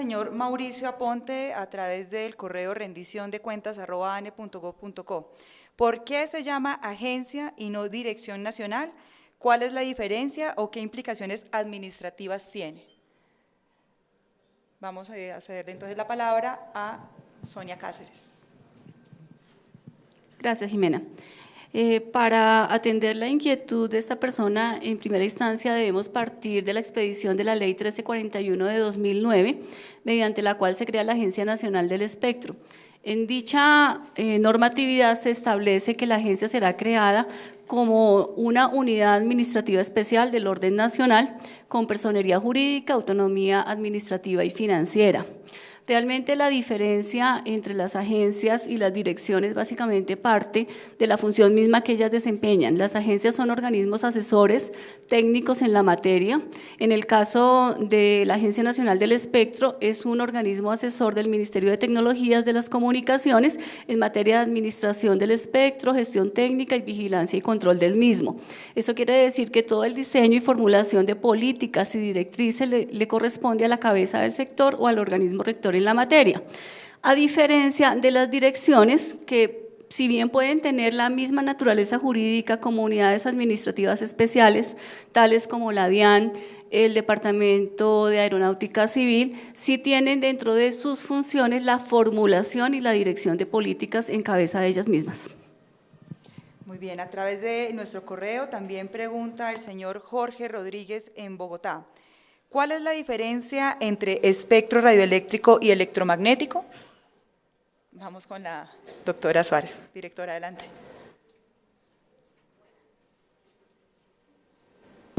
señor Mauricio Aponte a través del correo rendición de cuentas ¿Por qué se llama agencia y no dirección nacional? ¿Cuál es la diferencia o qué implicaciones administrativas tiene? Vamos a cederle entonces la palabra a Sonia Cáceres. Gracias, Jimena. Eh, para atender la inquietud de esta persona, en primera instancia debemos partir de la expedición de la Ley 1341 de 2009, mediante la cual se crea la Agencia Nacional del Espectro. En dicha eh, normatividad se establece que la agencia será creada como una unidad administrativa especial del orden nacional con personería jurídica, autonomía administrativa y financiera. Realmente la diferencia entre las agencias y las direcciones básicamente parte de la función misma que ellas desempeñan. Las agencias son organismos asesores técnicos en la materia. En el caso de la Agencia Nacional del Espectro, es un organismo asesor del Ministerio de Tecnologías de las Comunicaciones en materia de administración del espectro, gestión técnica y vigilancia y control del mismo. Eso quiere decir que todo el diseño y formulación de políticas y directrices le, le corresponde a la cabeza del sector o al organismo rector en la materia. A diferencia de las direcciones que si bien pueden tener la misma naturaleza jurídica como unidades administrativas especiales, tales como la DIAN, el Departamento de Aeronáutica Civil, sí tienen dentro de sus funciones la formulación y la dirección de políticas en cabeza de ellas mismas. Muy bien, a través de nuestro correo también pregunta el señor Jorge Rodríguez en Bogotá. ¿Cuál es la diferencia entre espectro radioeléctrico y electromagnético? Vamos con la doctora Suárez, directora, adelante.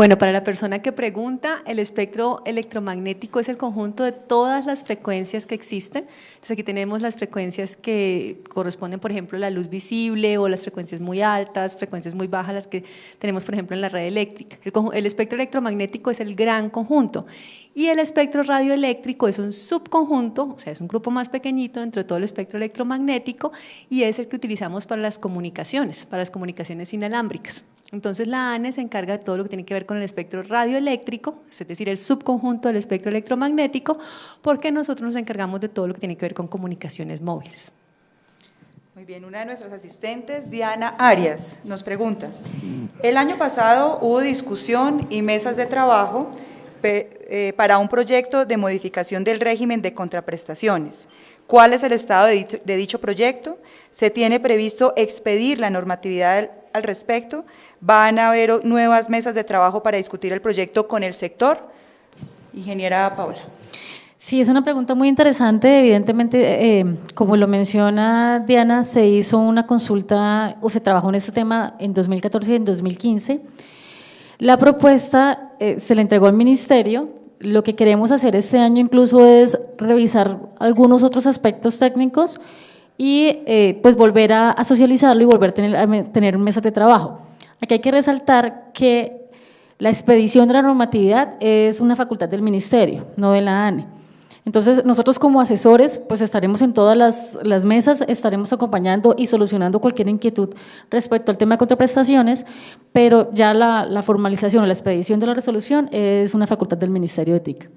Bueno, para la persona que pregunta, el espectro electromagnético es el conjunto de todas las frecuencias que existen. Entonces aquí tenemos las frecuencias que corresponden, por ejemplo, a la luz visible o las frecuencias muy altas, frecuencias muy bajas, las que tenemos, por ejemplo, en la red eléctrica. El, el espectro electromagnético es el gran conjunto y el espectro radioeléctrico es un subconjunto, o sea, es un grupo más pequeñito dentro de todo el espectro electromagnético y es el que utilizamos para las comunicaciones, para las comunicaciones inalámbricas. Entonces la ANE se encarga de todo lo que tiene que ver con el espectro radioeléctrico, es decir, el subconjunto del espectro electromagnético, porque nosotros nos encargamos de todo lo que tiene que ver con comunicaciones móviles. Muy bien, una de nuestras asistentes, Diana Arias, nos pregunta, el año pasado hubo discusión y mesas de trabajo para un proyecto de modificación del régimen de contraprestaciones. ¿Cuál es el estado de dicho proyecto? ¿Se tiene previsto expedir la normatividad al respecto? ¿Van a haber nuevas mesas de trabajo para discutir el proyecto con el sector? Ingeniera Paula. Sí, es una pregunta muy interesante. Evidentemente, eh, como lo menciona Diana, se hizo una consulta o se trabajó en este tema en 2014 y en 2015. La propuesta eh, se le entregó al ministerio. Lo que queremos hacer este año incluso es revisar algunos otros aspectos técnicos y eh, pues volver a, socializarlo y volver a tener, a tener mesas de trabajo. Aquí hay que resaltar que la expedición de la normatividad es una facultad del ministerio, no de la ANE. Entonces, nosotros como asesores, pues estaremos en todas las, mesas, estaremos acompañando y solucionando cualquier inquietud respecto al tema de contraprestaciones, pero ya la, formalización o la expedición de la resolución es una facultad del Ministerio de TIC.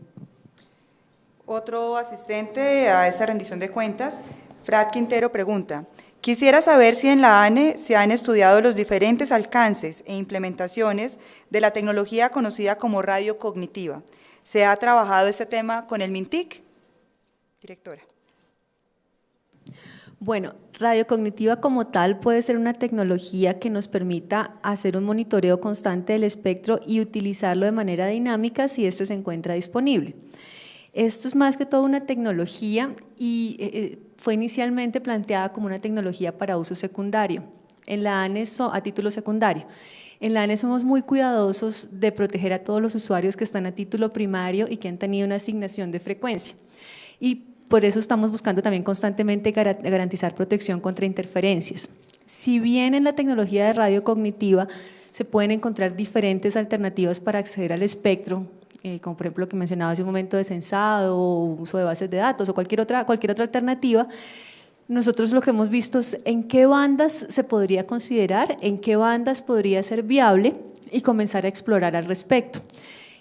Otro asistente a esta rendición de cuentas, Frat Quintero, pregunta, Quisiera saber si en la ANE se han estudiado los diferentes alcances e implementaciones de la tecnología conocida como radio cognitiva. ¿Se ha trabajado este tema con el MINTIC? Directora. Bueno, radio cognitiva como tal puede ser una tecnología que nos permita hacer un monitoreo constante del espectro y utilizarlo de manera dinámica si éste se encuentra disponible. Esto es más que todo una tecnología y eh, eh, fue inicialmente planteada como una tecnología para uso secundario, en la ANE a título secundario. En la ANE somos muy cuidadosos de proteger a todos los usuarios que están a título primario y que han tenido una asignación de frecuencia. Y por eso estamos buscando también constantemente garantizar protección contra interferencias. Si bien en la tecnología de radio cognitiva se pueden encontrar diferentes alternativas para acceder al espectro, eh, como por ejemplo lo que mencionaba hace un momento de censado o uso de bases de datos o cualquier otra, cualquier otra alternativa, nosotros lo que hemos visto es en qué bandas se podría considerar, en qué bandas podría ser viable y comenzar a explorar al respecto.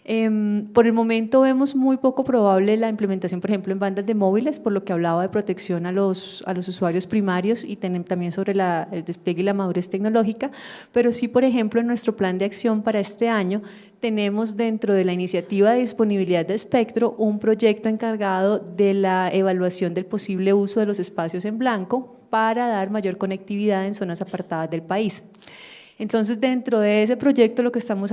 Em, por el momento vemos muy poco probable la implementación, por ejemplo, en bandas de móviles, por lo que hablaba de protección a los, a los usuarios primarios y también sobre el despliegue y la madurez tecnológica, pero sí, por ejemplo, en nuestro plan de acción para este año tenemos dentro de la iniciativa de disponibilidad de espectro un proyecto encargado de la evaluación del posible uso de los espacios en blanco para dar mayor conectividad en zonas apartadas del país. Entonces, dentro de ese proyecto lo que estamos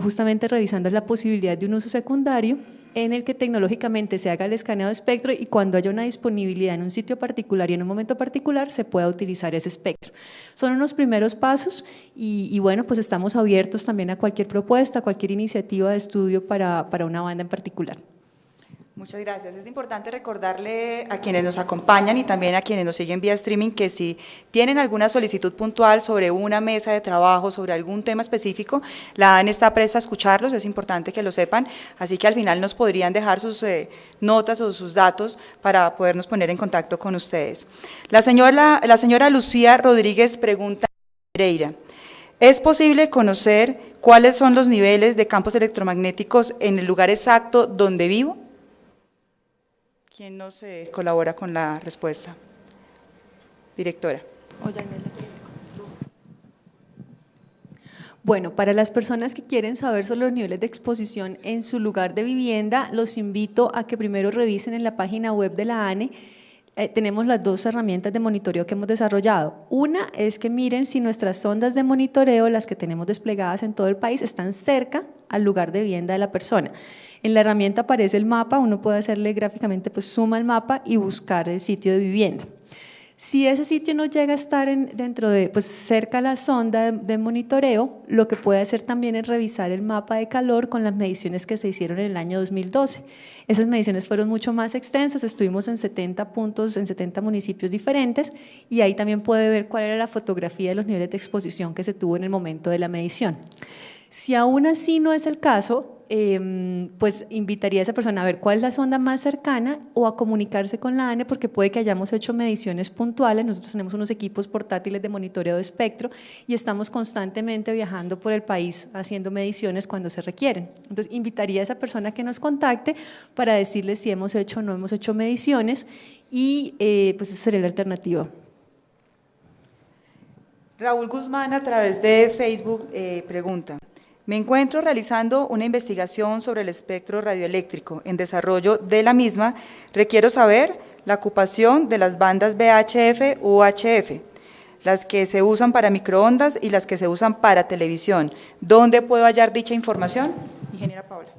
justamente revisando es la posibilidad de un uso secundario en el que tecnológicamente se haga el escaneo de espectro y cuando haya una disponibilidad en un sitio particular y en un momento particular se pueda utilizar ese espectro. Son unos primeros pasos y, y bueno, pues estamos abiertos también a cualquier propuesta, a cualquier iniciativa de estudio para, para una banda en particular. Muchas gracias. Es importante recordarle a quienes nos acompañan y también a quienes nos siguen vía streaming que si tienen alguna solicitud puntual sobre una mesa de trabajo, sobre algún tema específico, la ANE está presta a escucharlos, es importante que lo sepan, así que al final nos podrían dejar sus eh, notas o sus datos para podernos poner en contacto con ustedes. La señora, la señora Lucía Rodríguez pregunta Pereira, ¿es posible conocer cuáles son los niveles de campos electromagnéticos en el lugar exacto donde vivo? ¿Quién nos eh, colabora con la respuesta? Directora. Bueno, para las personas que quieren saber sobre los niveles de exposición en su lugar de vivienda, los invito a que primero revisen en la página web de la ANE eh, tenemos las dos herramientas de monitoreo que hemos desarrollado. Una es que miren si nuestras sondas de monitoreo, las que tenemos desplegadas en todo el país, están cerca al lugar de vivienda de la persona. En la herramienta aparece el mapa, uno puede hacerle gráficamente, pues suma el mapa y buscar el sitio de vivienda. Si ese sitio no llega a estar dentro de, pues cerca a la sonda de, monitoreo, lo que puede hacer también es revisar el mapa de calor con las mediciones que se hicieron en el año 2012. Esas mediciones fueron mucho más extensas, estuvimos en 70 puntos, en 70 municipios diferentes y ahí también puede ver cuál era la fotografía de los niveles de exposición que se tuvo en el momento de la medición. Si aún así no es el caso, Em, pues invitaría a esa persona a ver cuál es la sonda más cercana o a comunicarse con la ANE porque puede que hayamos hecho mediciones puntuales. Nosotros tenemos unos equipos portátiles de monitoreo de espectro y estamos constantemente viajando por el país haciendo mediciones cuando se requieren. Entonces, invitaría a esa persona que nos contacte para decirle si hemos hecho o no hemos hecho mediciones y eh, pues esa sería la alternativa. Raúl Guzmán a través de Facebook eh, pregunta, me encuentro realizando una investigación sobre el espectro radioeléctrico. En desarrollo de la misma, requiero saber la ocupación de las bandas VHF UHF, las que se usan para microondas y las que se usan para televisión. ¿Dónde puedo hallar dicha información? Ingeniera Paula.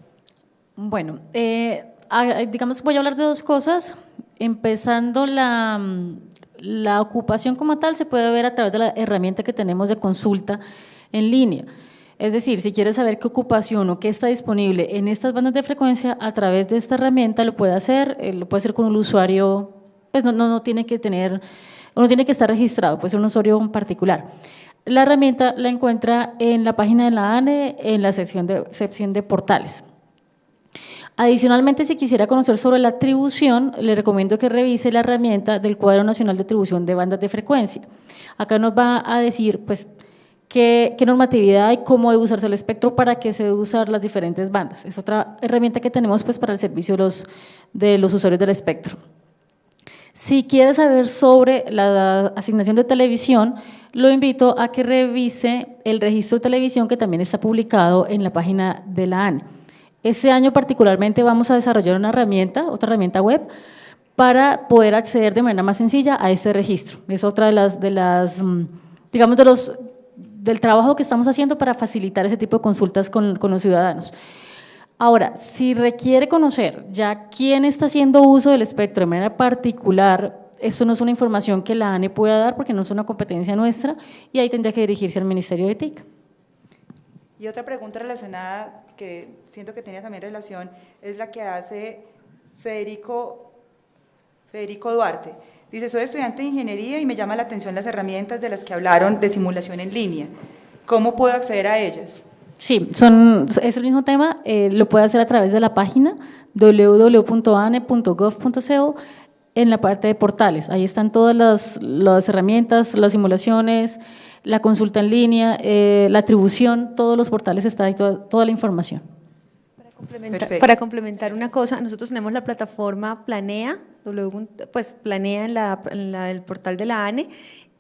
Bueno, eh, digamos, voy a hablar de dos cosas. Empezando la, la ocupación como tal se puede ver a través de la herramienta que tenemos de consulta en línea. Es decir, si quieres saber qué ocupación o qué está disponible en estas bandas de frecuencia, a través de esta herramienta lo puede hacer, eh, lo puede hacer con un usuario, pues no, no, no tiene que tener, no tiene que estar registrado, puede ser un usuario particular. La herramienta la encuentra en la página de la ANE, en la sección de, sección de portales. Adicionalmente, si quisiera conocer sobre la atribución, le recomiendo que revise la herramienta del Cuadro Nacional de Atribución de Bandas de Frecuencia. Acá nos va a decir, pues, qué, normatividad hay, cómo debe usarse el espectro, para qué se debe usar las diferentes bandas. Es otra herramienta que tenemos pues, para el servicio de los, de los usuarios del espectro. Si quiere saber sobre la asignación de televisión, lo invito a que revise el registro de televisión que también está publicado en la página de la ANE. Este año particularmente vamos a desarrollar una herramienta, otra herramienta web, para poder acceder de manera más sencilla a este registro. Es otra de las, de las mm, digamos, de los del trabajo que estamos haciendo para facilitar ese tipo de consultas con, los ciudadanos. Ahora, si requiere conocer ya quién está haciendo uso del espectro de manera particular, esto no es una información que la ANE pueda dar porque no es una competencia nuestra y ahí tendría que dirigirse al Ministerio de TIC. Y otra pregunta relacionada que siento que tenía también relación es la que hace Federico, Federico Duarte. Dice, soy estudiante de ingeniería y me llama la atención las herramientas de las que hablaron de simulación en línea. ¿Cómo puedo acceder a ellas? Sí, son, es el mismo tema, eh, lo puede hacer a través de la página www.ane.gov.co en la parte de portales. Ahí están todas las, las herramientas, las simulaciones, la consulta en línea, eh, la atribución, todos los portales está ahí, toda, toda la información. Para complementar una cosa, nosotros tenemos la plataforma Planea, pues Planea en, el portal de la ANE.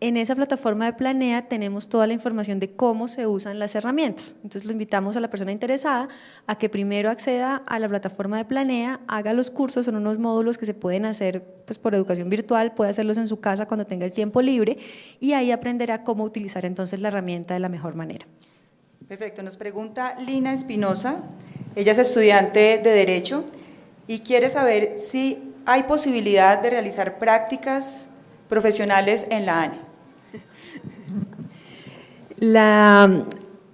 En esa plataforma de Planea tenemos toda la información de cómo se usan las herramientas. Entonces lo invitamos a la persona interesada a que primero acceda a la plataforma de Planea, haga los cursos, son unos módulos que se pueden hacer pues, por educación virtual, puede hacerlos en su casa cuando tenga el tiempo libre y ahí aprenderá cómo utilizar entonces la herramienta de la mejor manera. Perfecto, nos pregunta Lina Espinosa. Ella es estudiante de Derecho y quiere saber si hay posibilidad de realizar prácticas profesionales en la ANE. La,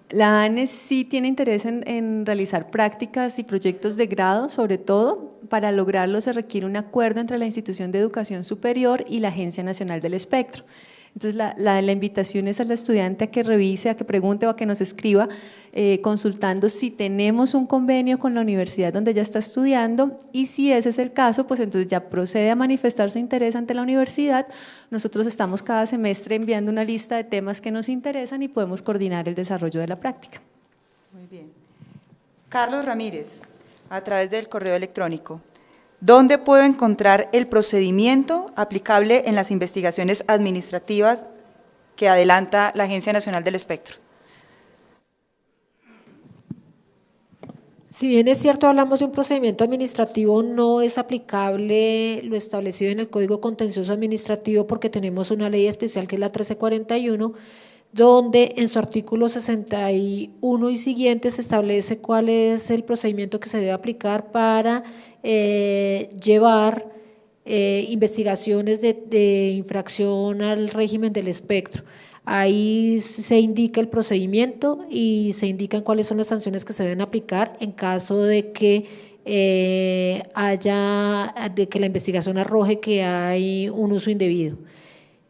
la ANE sí tiene interés en, en, realizar prácticas y proyectos de grado, sobre todo. Para lograrlo se requiere un acuerdo entre la institución de educación superior y la Agencia Nacional del Espectro. Entonces, la, la, invitación es al estudiante a que revise, a que pregunte o a que nos escriba, eh, consultando si tenemos un convenio con la universidad donde ya está estudiando y si ese es el caso, pues entonces ya procede a manifestar su interés ante la universidad. Nosotros estamos cada semestre enviando una lista de temas que nos interesan y podemos coordinar el desarrollo de la práctica. Muy bien. Carlos Ramírez, a través del correo electrónico. ¿Dónde puedo encontrar el procedimiento aplicable en las investigaciones administrativas que adelanta la Agencia Nacional del Espectro? Si bien es cierto, hablamos de un procedimiento administrativo, no es aplicable lo establecido en el Código Contencioso Administrativo porque tenemos una ley especial que es la 1341, donde en su artículo 61 y siguientes establece cuál es el procedimiento que se debe aplicar para eh, llevar eh, investigaciones de, infracción al régimen del espectro. Ahí se indica el procedimiento y se indican cuáles son las sanciones que se deben aplicar en caso de que eh, haya, de que la investigación arroje que hay un uso indebido.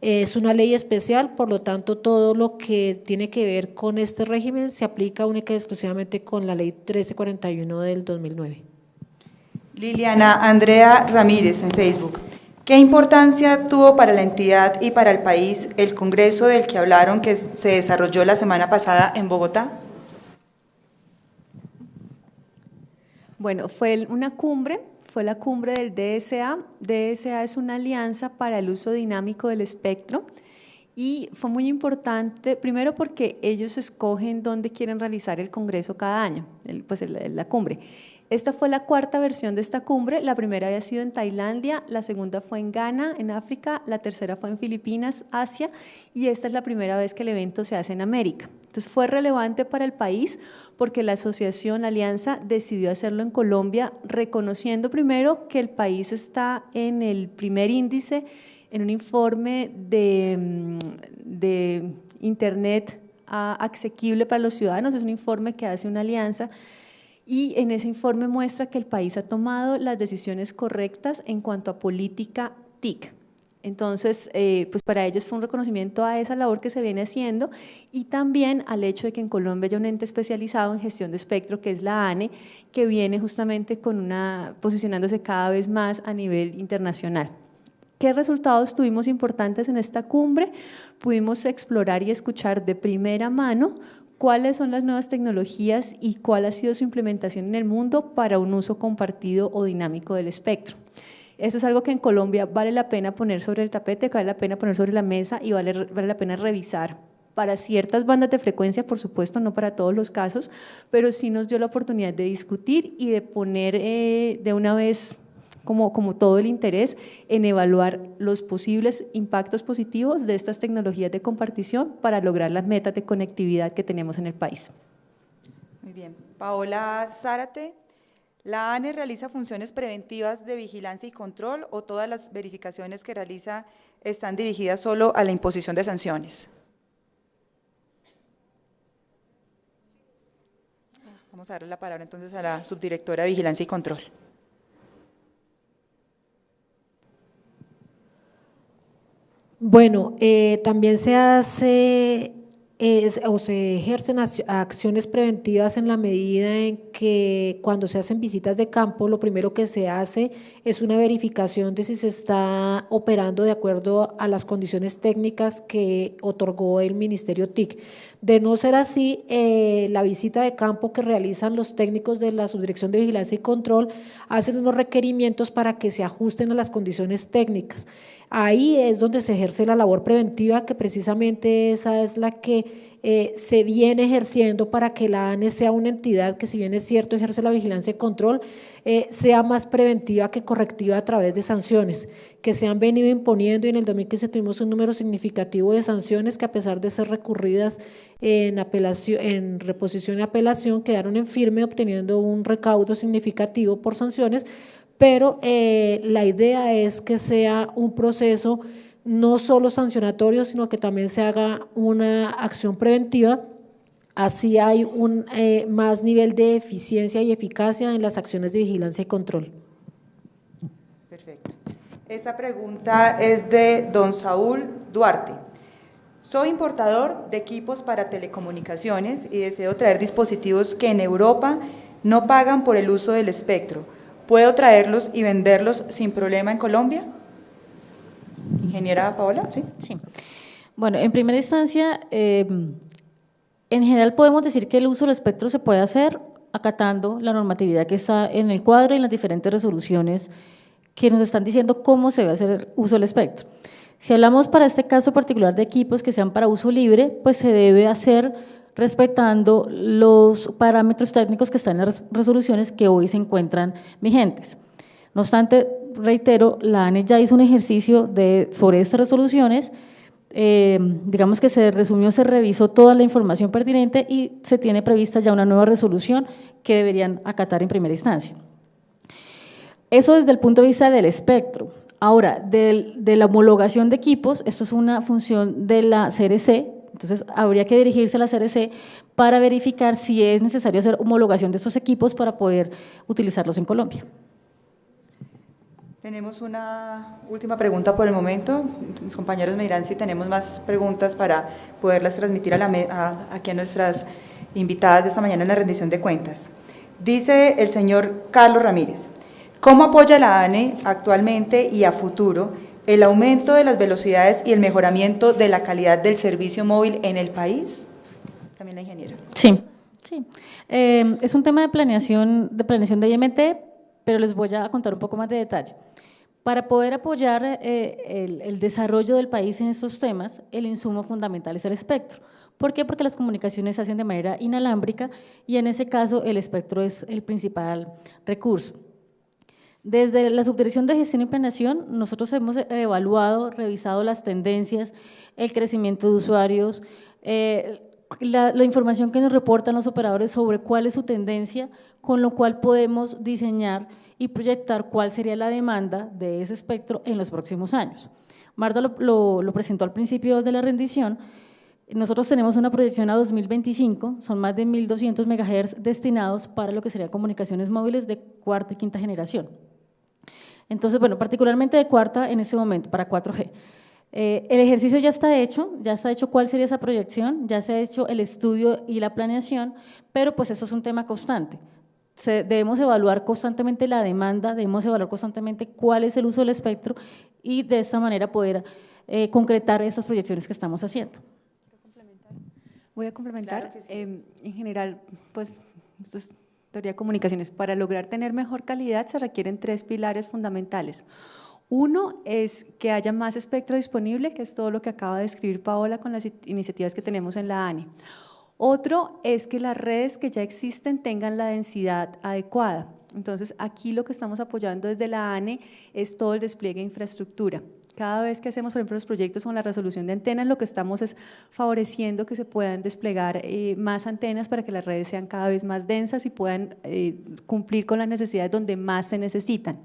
Es una ley especial, por lo tanto, todo lo que tiene que ver con este régimen se aplica única y exclusivamente con la ley 1341 del 2009. Liliana Andrea Ramírez en Facebook. ¿Qué importancia tuvo para la entidad y para el país el congreso del que hablaron que se desarrolló la semana pasada en Bogotá? Bueno, fue una cumbre fue la cumbre del DSA. DSA es una alianza para el uso dinámico del espectro y fue muy importante, primero porque ellos escogen dónde quieren realizar el congreso cada año, pues la cumbre. Esta fue la cuarta versión de esta cumbre, la primera había sido en Tailandia, la segunda fue en Ghana, en África, la tercera fue en Filipinas, Asia, y esta es la primera vez que el evento se hace en América. Entonces fue relevante para el país porque la asociación, alianza, decidió hacerlo en Colombia, reconociendo primero que el país está en el primer índice, en un informe de, mm, Internet ah, asequible para los ciudadanos, es un informe que hace una alianza y en ese informe muestra que el país ha tomado las decisiones correctas en cuanto a política TIC. Entonces, eh, pues para ellos fue un reconocimiento a esa labor que se viene haciendo y también al hecho de que en Colombia haya un ente especializado en gestión de espectro, que es la ANE, que viene justamente con una, posicionándose cada vez más a nivel internacional. ¿Qué resultados tuvimos importantes en esta cumbre? Pudimos explorar y escuchar de primera mano cuáles son las nuevas tecnologías y cuál ha sido su implementación en el mundo para un uso compartido o dinámico del espectro. Eso es algo que en Colombia vale la pena poner sobre el tapete, vale la pena poner sobre la mesa y vale, la pena revisar para ciertas bandas de frecuencia, por supuesto, no para todos los casos, pero sí nos dio la oportunidad de discutir y de poner eh, de una vez como, como todo el interés en evaluar los posibles impactos positivos de estas tecnologías de compartición para lograr las metas de conectividad que tenemos en el país. Muy bien. Paola Zárate, ¿la ANE realiza funciones preventivas de vigilancia y control o todas las verificaciones que realiza están dirigidas solo a la imposición de sanciones? Vamos a darle la palabra entonces a la subdirectora de Vigilancia y Control. Bueno, eh, también se hace o se ejercen acciones preventivas en la medida en que cuando se hacen visitas de campo, lo primero que se hace es una verificación de si se está operando de acuerdo a las condiciones técnicas que otorgó el Ministerio TIC. De no ser así, eh, la visita de campo que realizan los técnicos de la Subdirección de Vigilancia y Control hacen unos requerimientos para que se ajusten a las condiciones técnicas. Ahí es donde se ejerce la labor preventiva, que precisamente esa es la que eh, se viene ejerciendo para que la ANE sea una entidad que si bien es cierto ejerce la vigilancia y control, eh, sea más preventiva que correctiva a través de sanciones, que se han venido imponiendo y en el 2015 tuvimos un número significativo de sanciones que a pesar de ser recurridas en, apelación, en reposición y apelación quedaron en firme obteniendo un recaudo significativo por sanciones, pero eh, la idea es que sea un proceso no solo sancionatorio, sino que también se haga una acción preventiva. Así hay un eh, más nivel de eficiencia y eficacia en las acciones de vigilancia y control. Perfecto. Esta pregunta es de don Saúl Duarte. Soy importador de equipos para telecomunicaciones y deseo traer dispositivos que en Europa no pagan por el uso del espectro ¿Puedo traerlos y venderlos sin problema en Colombia? Ingeniera Paola, ¿sí? Sí. Bueno, en primera instancia, em, en general podemos decir que el uso del espectro se puede hacer acatando la normatividad que está en el cuadro y en las diferentes resoluciones que nos están diciendo cómo se debe hacer uso del espectro. Si hablamos para este caso particular de equipos que sean para uso libre, pues se debe hacer respetando los parámetros técnicos que están en las resoluciones que hoy se encuentran vigentes. No obstante, reitero, la ANE ya hizo un ejercicio sobre estas resoluciones, eh, digamos que se resumió, se revisó toda la información pertinente y se tiene prevista ya una nueva resolución que deberían acatar en primera instancia. Eso desde el punto de vista del espectro. Ahora, de la homologación de equipos, esto es una función de la CRC, entonces, habría que dirigirse a la CRC para verificar si es necesario hacer homologación de estos equipos para poder utilizarlos en Colombia. Tenemos una última pregunta por el momento. Mis compañeros me dirán si tenemos más preguntas para poderlas transmitir a la, aquí a nuestras invitadas de esta mañana en la rendición de cuentas. Dice el señor Carlos Ramírez, ¿cómo apoya la ANE actualmente y a futuro el aumento de las velocidades y el mejoramiento de la calidad del servicio móvil en el país? También la ingeniera. Sí, sí. Eh, es un tema de planeación, de planeación de IMT, pero les voy a contar un poco más de detalle. Para poder apoyar eh, el, desarrollo del país en estos temas, el insumo fundamental es el espectro. ¿Por qué? Porque las comunicaciones se hacen de manera inalámbrica y en ese caso el espectro es el principal recurso. Desde la Subdirección de Gestión y Planeación, nosotros hemos evaluado, revisado las tendencias, el crecimiento de usuarios, eh, la, información que nos reportan los operadores sobre cuál es su tendencia, con lo cual podemos diseñar y proyectar cuál sería la demanda de ese espectro en los próximos años. Marta lo, lo presentó al principio de la rendición, nosotros tenemos una proyección a 2025, son más de 1.200 MHz destinados para lo que serían comunicaciones móviles de cuarta y quinta generación. Entonces, bueno, particularmente de cuarta en este momento, para 4G. Eh, el ejercicio ya está hecho, ya está hecho cuál sería esa proyección, ya se ha hecho el estudio y la planeación, pero pues eso es un tema constante. debemos evaluar constantemente la demanda, debemos evaluar constantemente cuál es el uso del espectro y de esta manera poder eh, concretar esas proyecciones que estamos haciendo. Voy a complementar. Em, en general, pues, esto es teoría comunicaciones, para lograr tener mejor calidad se requieren tres pilares fundamentales. Uno es que haya más espectro disponible, que es todo lo que acaba de describir Paola con las iniciativas que tenemos en la ANI. Otro es que las redes que ya existen tengan la densidad adecuada. Entonces, aquí lo que estamos apoyando desde la ANE es todo el despliegue de infraestructura. Cada vez que hacemos, por ejemplo, los proyectos con la resolución de antenas, lo que estamos es favoreciendo que se puedan desplegar eh, más antenas para que las redes sean cada vez más densas y puedan eh, cumplir con las necesidades donde más se necesitan.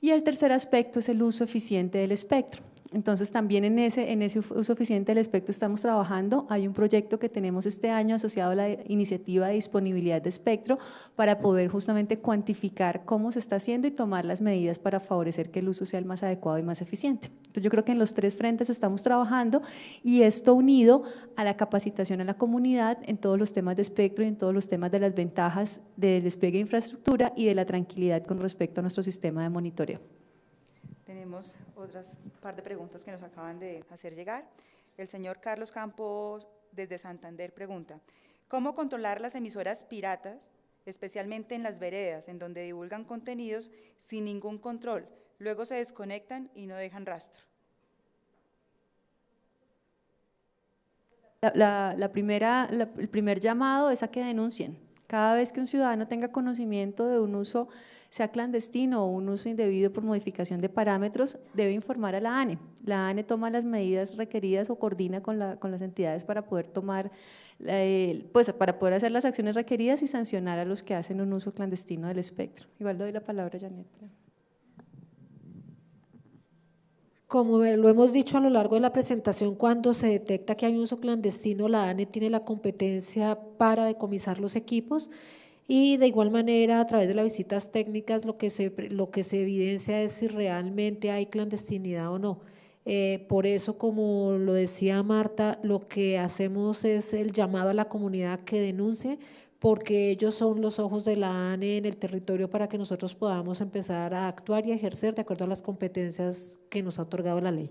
Y el tercer aspecto es el uso eficiente del espectro. Entonces también en ese, en ese uso eficiente del espectro estamos trabajando. Hay un proyecto que tenemos este año asociado a la iniciativa de disponibilidad de espectro para poder justamente cuantificar cómo se está haciendo y tomar las medidas para favorecer que el uso sea el más adecuado y más eficiente. Entonces yo creo que en los tres frentes estamos trabajando y esto unido a la capacitación a la comunidad en todos los temas de espectro y en todos los temas de las ventajas del despliegue de infraestructura y de la tranquilidad con respecto a nuestro sistema de monitoreo. Tenemos otras par de preguntas que nos acaban de hacer llegar. El señor Carlos Campos, desde Santander, pregunta, ¿cómo controlar las emisoras piratas, especialmente en las veredas, en donde divulgan contenidos sin ningún control? Luego se desconectan y no dejan rastro. La, primera, el primer llamado es a que denuncien. Cada vez que un ciudadano tenga conocimiento de un uso sea clandestino o un uso indebido por modificación de parámetros, debe informar a la ANE. La ANE toma las medidas requeridas o coordina con, las entidades para poder tomar, eh, pues para poder hacer las acciones requeridas y sancionar a los que hacen un uso clandestino del espectro. Igual doy la palabra a Janet. Como lo hemos dicho a lo largo de la presentación, cuando se detecta que hay un uso clandestino, la ANE tiene la competencia para decomisar los equipos y de igual manera, a través de las visitas técnicas, lo que se, lo que se evidencia es si realmente hay clandestinidad o no. Eh, por eso, como lo decía Marta, lo que hacemos es el llamado a la comunidad que denuncie, porque ellos son los ojos de la ANE en el territorio para que nosotros podamos empezar a actuar y a ejercer de acuerdo a las competencias que nos ha otorgado la ley.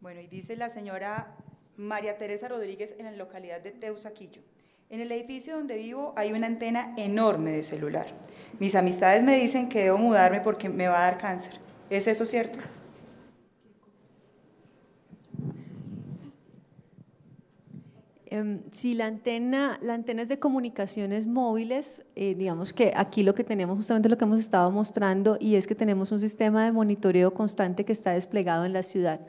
Bueno, y dice la señora María Teresa Rodríguez en la localidad de Teusaquillo. En el edificio donde vivo hay una antena enorme de celular. Mis amistades me dicen que debo mudarme porque me va a dar cáncer. ¿Es eso cierto? Em, si la antena, la antena es de comunicaciones móviles, eh, digamos que aquí lo que tenemos justamente lo que hemos estado mostrando y es que tenemos un sistema de monitoreo constante que está desplegado en la ciudad.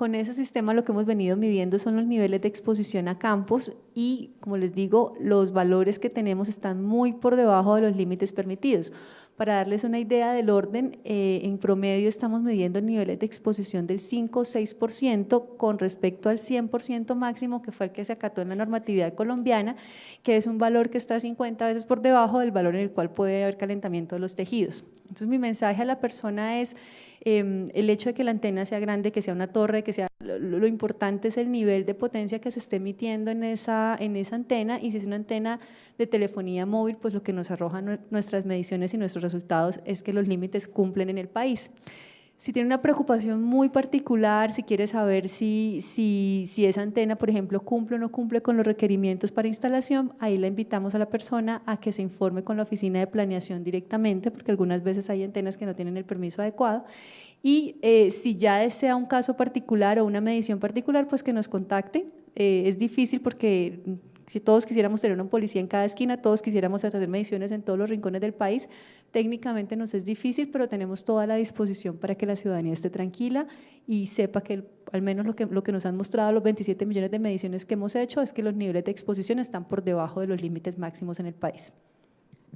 Con ese sistema lo que hemos venido midiendo son los niveles de exposición a campos y, como les digo, los valores que tenemos están muy por debajo de los límites permitidos. Para darles una idea del orden, eh, en promedio estamos midiendo niveles de exposición del 5 o 6% con respecto al 100% máximo que fue el que se acató en la normatividad colombiana, que es un valor que está 50 veces por debajo del valor en el cual puede haber calentamiento de los tejidos. Entonces mi mensaje a la persona es Em, el hecho de que la antena sea grande, que sea una torre, que sea lo, importante es el nivel de potencia que se esté emitiendo en esa, en esa antena y si es una antena de telefonía móvil, pues lo que nos arrojan nuestras mediciones y nuestros resultados es que los límites cumplen en el país. Si tiene una preocupación muy particular, si quiere saber si, si, si, esa antena, por ejemplo, cumple o no cumple con los requerimientos para instalación, ahí la invitamos a la persona a que se informe con la oficina de planeación directamente, porque algunas veces hay antenas que no tienen el permiso adecuado. Y eh, si ya desea un caso particular o una medición particular, pues que nos contacte. Eh, es difícil porque si todos quisiéramos tener una policía en cada esquina, todos quisiéramos hacer mediciones en todos los rincones del país, técnicamente nos es difícil, pero tenemos toda la disposición para que la ciudadanía esté tranquila y sepa que al menos lo que, lo que nos han mostrado los 27 millones de mediciones que hemos hecho es que los niveles de exposición están por debajo de los límites máximos en el país.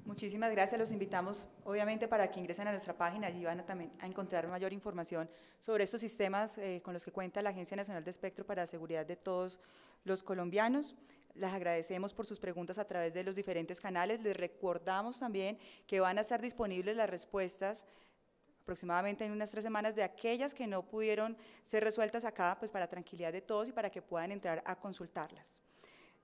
Muchísimas gracias. Los invitamos, obviamente, para que ingresen a nuestra página. Allí van a, también a encontrar mayor información sobre estos sistemas eh, con los que cuenta la Agencia Nacional de Espectro para la Seguridad de todos los colombianos. Les agradecemos por sus preguntas a través de los diferentes canales. Les recordamos también que van a estar disponibles las respuestas aproximadamente en unas tres semanas de aquellas que no pudieron ser resueltas acá, pues para tranquilidad de todos y para que puedan entrar a consultarlas.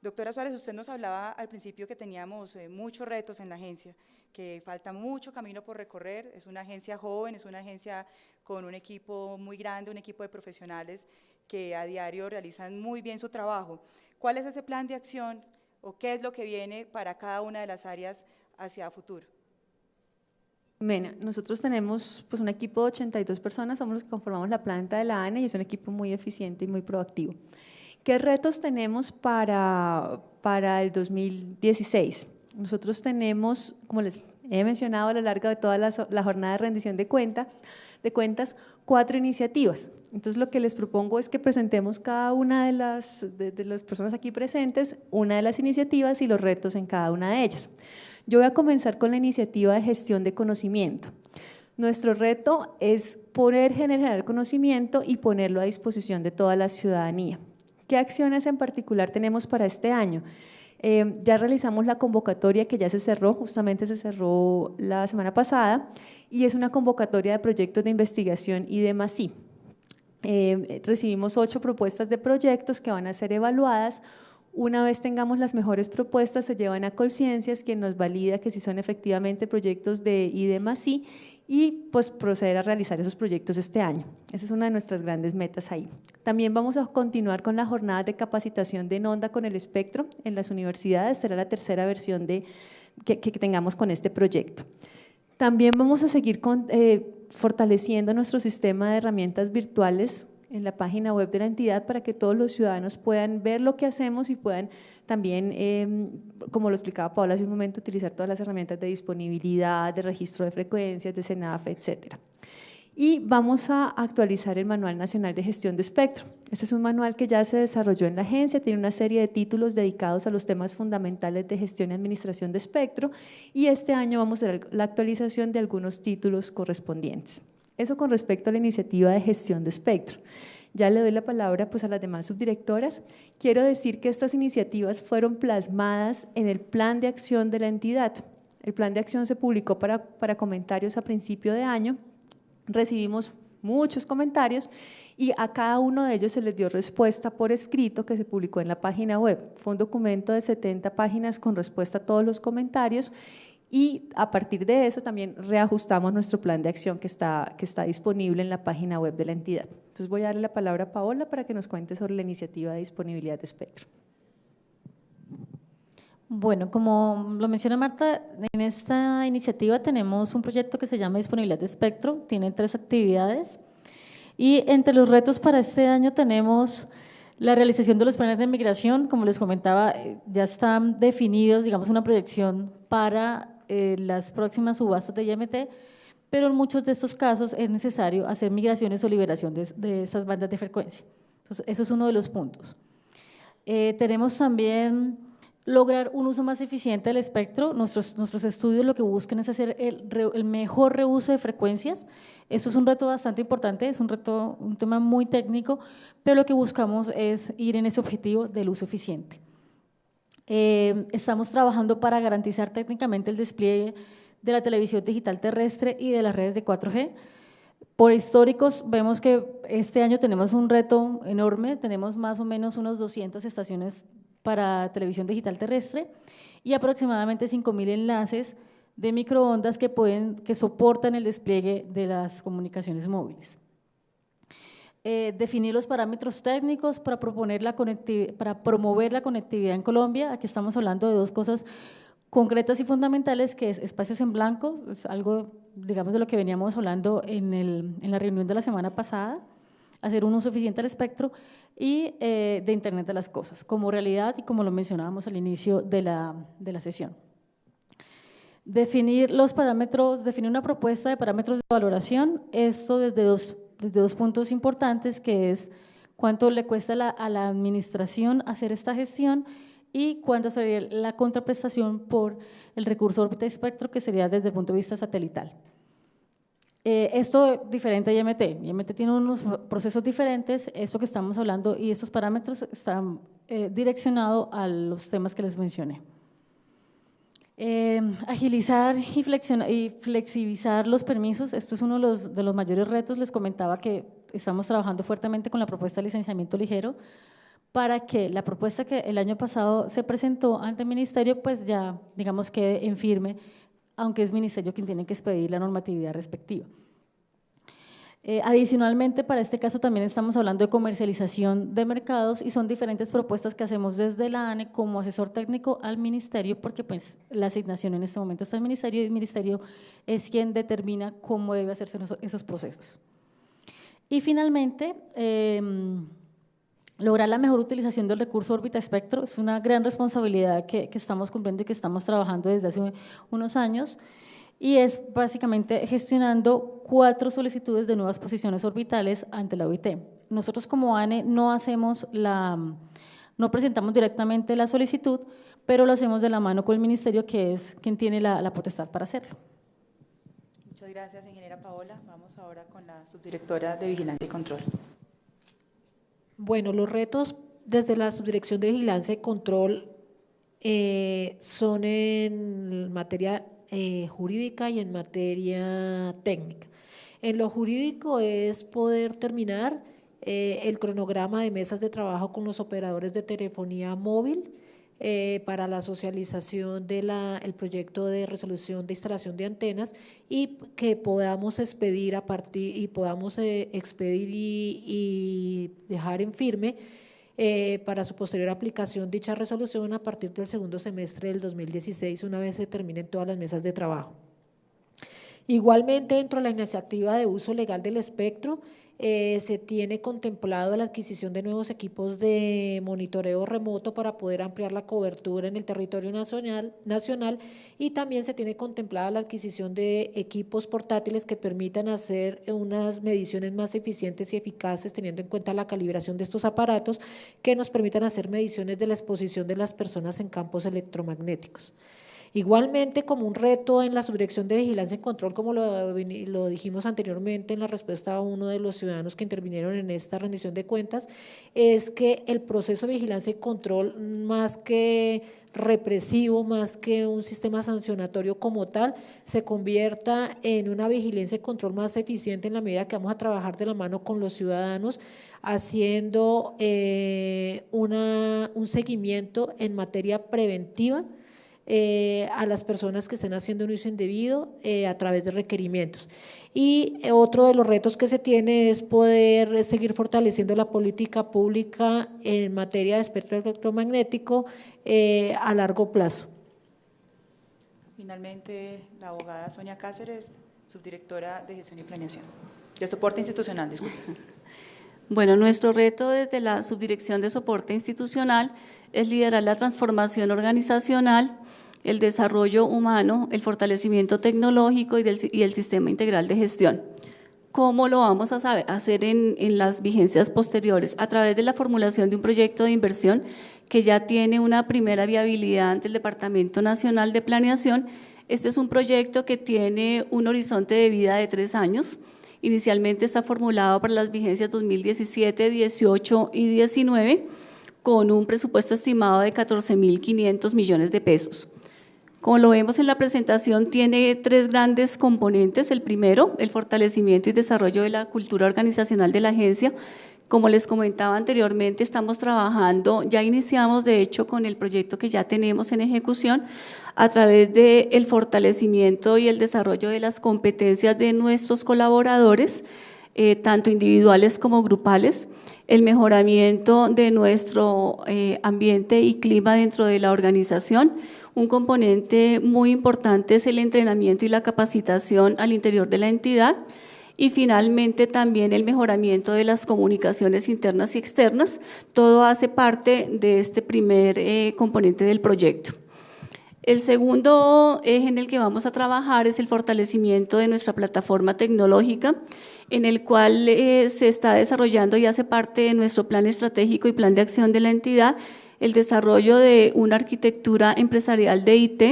Doctora Suárez, usted nos hablaba al principio que teníamos eh, muchos retos en la agencia, que falta mucho camino por recorrer, es una agencia joven, es una agencia con un equipo muy grande, un equipo de profesionales que a diario realizan muy bien su trabajo. ¿Cuál es ese plan de acción o qué es lo que viene para cada una de las áreas hacia futuro? Mena, nosotros tenemos pues, un equipo de 82 personas, somos los que conformamos la planta de la ANE y es un equipo muy eficiente y muy proactivo. ¿Qué retos tenemos para, para el 2016? Nosotros tenemos, como les he mencionado a lo largo de toda la, jornada de rendición de cuentas, de cuentas, cuatro iniciativas. Entonces lo que les propongo es que presentemos cada una de las, de, las personas aquí presentes, una de las iniciativas y los retos en cada una de ellas. Yo voy a comenzar con la iniciativa de gestión de conocimiento. Nuestro reto es poder generar conocimiento y ponerlo a disposición de toda la ciudadanía. ¿Qué acciones en particular tenemos para este año? Eh, ya realizamos la convocatoria que ya se cerró, justamente se cerró la semana pasada, y es una convocatoria de proyectos de investigación y de MASI. Eh, recibimos ocho propuestas de proyectos que van a ser evaluadas. Una vez tengamos las mejores propuestas, se llevan a Colciencias, quien nos valida que si son efectivamente proyectos de IDEMASI y pues proceder a realizar esos proyectos este año. Esa es una de nuestras grandes metas ahí. También vamos a continuar con la jornada de capacitación de NONDA con el espectro en las universidades, será la tercera versión de, que, tengamos con este proyecto. También vamos a seguir eh, fortaleciendo nuestro sistema de herramientas virtuales en la página web de la entidad para que todos los ciudadanos puedan ver lo que hacemos y puedan también, em, como lo explicaba Paula hace un momento, utilizar todas las herramientas de disponibilidad, de registro de frecuencias, de CENAF, etcétera. Y vamos a actualizar el Manual Nacional de Gestión de Espectro. Este es un manual que ya se desarrolló en la agencia, tiene una serie de títulos dedicados a los temas fundamentales de gestión y administración de espectro y este año vamos a hacer la actualización de algunos títulos correspondientes. Eso con respecto a la iniciativa de gestión de espectro. Ya le doy la palabra pues, a las demás subdirectoras. Quiero decir que estas iniciativas fueron plasmadas en el plan de acción de la entidad. El plan de acción se publicó para, para comentarios a principio de año. Recibimos muchos comentarios y a cada uno de ellos se les dio respuesta por escrito que se publicó en la página web. Fue un documento de 70 páginas con respuesta a todos los comentarios y a partir de eso también reajustamos nuestro plan de acción que está, que está disponible en la página web de la entidad. Entonces voy a darle la palabra a Paola para que nos cuente sobre la iniciativa de disponibilidad de espectro. Bueno, como lo menciona Marta, en esta iniciativa tenemos un proyecto que se llama Disponibilidad de Espectro, tiene tres actividades y entre los retos para este año tenemos la realización de los planes de migración, como les comentaba, eh, ya están definidos, digamos, una proyección para eh, las próximas subastas de IMT, pero en muchos de estos casos es necesario hacer migraciones o liberación de, de esas bandas de frecuencia. Entonces, eso es uno de los puntos. Eh, tenemos también lograr un uso más eficiente del espectro. Nuestros, nuestros estudios lo que buscan es hacer el, el, mejor reuso de frecuencias. Eso es un reto bastante importante, es un reto, un tema muy técnico, pero lo que buscamos es ir en ese objetivo del uso eficiente. Eh, estamos trabajando para garantizar técnicamente el despliegue de la televisión digital terrestre y de las redes de 4G. Por históricos, vemos que este año tenemos un reto enorme, tenemos más o menos unos 200 estaciones para televisión digital terrestre y aproximadamente 5.000 enlaces de microondas que, pueden, que soportan el despliegue de las comunicaciones móviles. Eh, definir los parámetros técnicos para, proponer la para promover la conectividad en Colombia. Aquí estamos hablando de dos cosas concretas y fundamentales, que es espacios en blanco, es algo, digamos, de lo que veníamos hablando en, el, en la reunión de la semana pasada, hacer un uso eficiente del espectro y eh, de Internet de las Cosas, como realidad y como lo mencionábamos al inicio de la, de la sesión. Definir los parámetros, definir una propuesta de parámetros de valoración, esto desde dos dos puntos importantes, que es cuánto le cuesta a la administración hacer esta gestión y cuánto sería la contraprestación por el recurso órbita espectro, que sería desde el punto de vista satelital. Eh, esto diferente a IMT. IMT tiene unos procesos diferentes, esto que estamos hablando y estos parámetros están eh, direccionados a los temas que les mencioné. Eh, agilizar y, flexibilizar los permisos, esto es uno de los, de los mayores retos. Les comentaba que estamos trabajando fuertemente con la propuesta de licenciamiento ligero para que la propuesta que el año pasado se presentó ante el ministerio, pues ya, digamos, quede en firme, aunque es ministerio quien tiene que expedir la normatividad respectiva. Eh, adicionalmente, para este caso también estamos hablando de comercialización de mercados y son diferentes propuestas que hacemos desde la ANE como asesor técnico al ministerio, porque pues la asignación en este momento está al ministerio y el ministerio es quien determina cómo debe hacerse esos procesos. Y finalmente, em, lograr la mejor utilización del recurso órbita espectro es una gran responsabilidad que, que estamos cumpliendo y que estamos trabajando desde hace unos años y es básicamente gestionando cuatro solicitudes de nuevas posiciones orbitales ante la OIT. Nosotros como ANE no hacemos la, no presentamos directamente la solicitud, pero lo hacemos de la mano con el ministerio que es quien tiene la, potestad para hacerlo. Muchas gracias, ingeniera Paola. Vamos ahora con la subdirectora de Vigilancia y Control. Bueno, los retos desde la Subdirección de Vigilancia y Control eh, son en materia eh, jurídica y en materia técnica. En lo jurídico es poder terminar eh, el cronograma de mesas de trabajo con los operadores de telefonía móvil eh, para la socialización del proyecto de resolución de instalación de antenas y que podamos expedir a partir y podamos expedir y, dejar en firme para su posterior aplicación dicha resolución a partir del segundo semestre del 2016, una vez se terminen todas las mesas de trabajo. Igualmente, dentro de la iniciativa de uso legal del espectro, eh, se tiene contemplado la adquisición de nuevos equipos de monitoreo remoto para poder ampliar la cobertura en el territorio nacional, nacional y también se tiene contemplada la adquisición de equipos portátiles que permitan hacer unas mediciones más eficientes y eficaces teniendo en cuenta la calibración de estos aparatos que nos permitan hacer mediciones de la exposición de las personas en campos electromagnéticos. Igualmente, como un reto en la subdirección de vigilancia y control, como lo, dijimos anteriormente en la respuesta a uno de los ciudadanos que intervinieron en esta rendición de cuentas, es que el proceso de vigilancia y control, más que represivo, más que un sistema sancionatorio como tal, se convierta en una vigilancia y control más eficiente en la medida que vamos a trabajar de la mano con los ciudadanos, haciendo eh, un seguimiento en materia preventiva eh, a las personas que estén haciendo un uso indebido eh, a través de requerimientos. Y eh, otro de los retos que se tiene es poder seguir fortaleciendo la política pública en materia de espectro electromagnético a largo plazo. Finalmente, la abogada Sonia Cáceres, subdirectora de gestión y planeación, de soporte institucional, disculpe. Bueno, nuestro reto desde la subdirección de soporte institucional es liderar la transformación organizacional el desarrollo humano, el fortalecimiento tecnológico y, el sistema integral de gestión. ¿Cómo lo vamos a hacer en, las vigencias posteriores? A través de la formulación de un proyecto de inversión que ya tiene una primera viabilidad ante el Departamento Nacional de Planeación. Este es un proyecto que tiene un horizonte de vida de tres años. Inicialmente está formulado para las vigencias 2017, 18 y 19 con un presupuesto estimado de 14.500 millones de pesos. Como lo vemos en la presentación, tiene tres grandes componentes. El primero, el fortalecimiento y desarrollo de la cultura organizacional de la agencia. Como les comentaba anteriormente, estamos trabajando, ya iniciamos de hecho con el proyecto que ya tenemos en ejecución a través del el fortalecimiento y el desarrollo de las competencias de nuestros colaboradores, eh, tanto individuales como grupales, el mejoramiento de nuestro eh, ambiente y clima dentro de la organización, un componente muy importante es el entrenamiento y la capacitación al interior de la entidad y finalmente también el mejoramiento de las comunicaciones internas y externas. Todo hace parte de este primer eh, componente del proyecto. El segundo eje en el que vamos a trabajar es el fortalecimiento de nuestra plataforma tecnológica, en el cual eh, se está desarrollando y hace parte de nuestro plan estratégico y plan de acción de la entidad el desarrollo de una arquitectura empresarial de IT,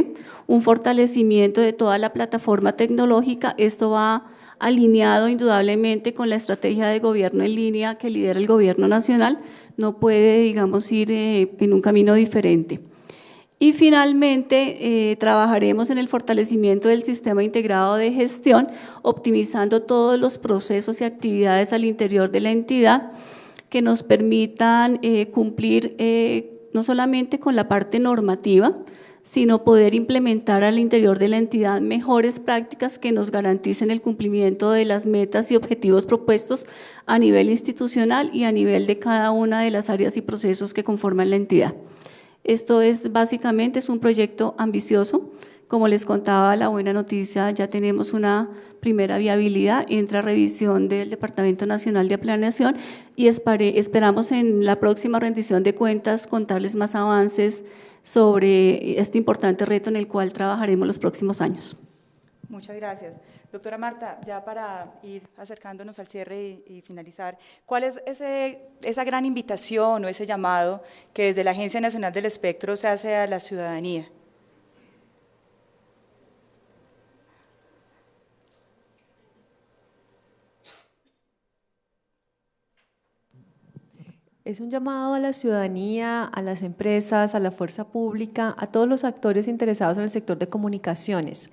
un fortalecimiento de toda la plataforma tecnológica. Esto va alineado indudablemente con la estrategia de gobierno en línea que lidera el gobierno nacional. No puede, digamos, ir eh, en un camino diferente. Y finalmente, eh, trabajaremos en el fortalecimiento del sistema integrado de gestión, optimizando todos los procesos y actividades al interior de la entidad que nos permitan eh, cumplir no solamente con la parte normativa, sino poder implementar al interior de la entidad mejores prácticas que nos garanticen el cumplimiento de las metas y objetivos propuestos a nivel institucional y a nivel de cada una de las áreas y procesos que conforman la entidad. Esto es básicamente es un proyecto ambicioso. Como les contaba, la buena noticia, ya tenemos una primera viabilidad, entra revisión del Departamento Nacional de Planeación y esperamos en la próxima rendición de cuentas contarles más avances sobre este importante reto en el cual trabajaremos los próximos años. Muchas gracias. Doctora Marta, ya para ir acercándonos al cierre y, finalizar, ¿cuál es ese, esa gran invitación o ese llamado que desde la Agencia Nacional del Espectro se hace a la ciudadanía? Es un llamado a la ciudadanía, a las empresas, a la fuerza pública, a todos los actores interesados en el sector de comunicaciones.